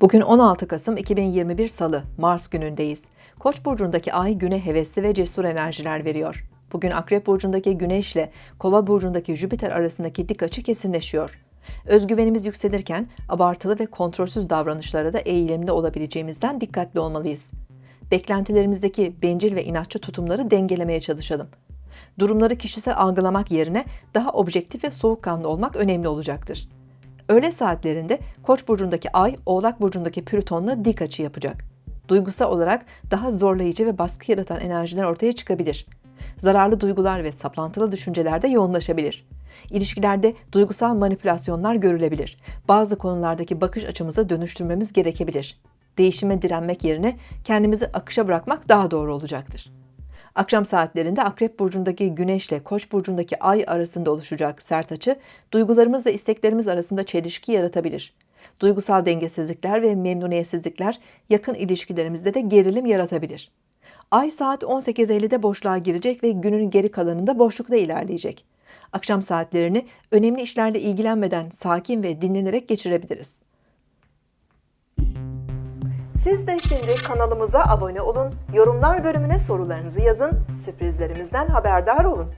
Bugün 16 Kasım 2021 Salı, Mars günündeyiz. Koç burcundaki ay güne hevesli ve cesur enerjiler veriyor. Bugün Akrep burcundaki Güneş ile Kova burcundaki Jüpiter arasındaki dik açı kesinleşiyor. Özgüvenimiz yükselirken abartılı ve kontrolsüz davranışlara da eğilimli olabileceğimizden dikkatli olmalıyız. Beklentilerimizdeki bencil ve inatçı tutumları dengelemeye çalışalım. Durumları kişisel algılamak yerine daha objektif ve soğukkanlı olmak önemli olacaktır. Öğle saatlerinde Koç burcundaki Ay, Oğlak burcundaki Plüton'la dik açı yapacak. Duygusal olarak daha zorlayıcı ve baskı yaratan enerjiler ortaya çıkabilir. Zararlı duygular ve saplantılı düşünceler de yoğunlaşabilir. İlişkilerde duygusal manipülasyonlar görülebilir. Bazı konulardaki bakış açımızı dönüştürmemiz gerekebilir. Değişime direnmek yerine kendimizi akışa bırakmak daha doğru olacaktır. Akşam saatlerinde Akrep burcundaki Güneş ile Koç burcundaki Ay arasında oluşacak sert açı, duygularımız ve isteklerimiz arasında çelişki yaratabilir. Duygusal dengesizlikler ve memnuniyetsizlikler yakın ilişkilerimizde de gerilim yaratabilir. Ay saat 18.50'de boşluğa girecek ve günün geri kalanında boşlukta ilerleyecek. Akşam saatlerini önemli işlerle ilgilenmeden sakin ve dinlenerek geçirebiliriz. Siz de şimdi kanalımıza abone olun, yorumlar bölümüne sorularınızı yazın, sürprizlerimizden haberdar olun.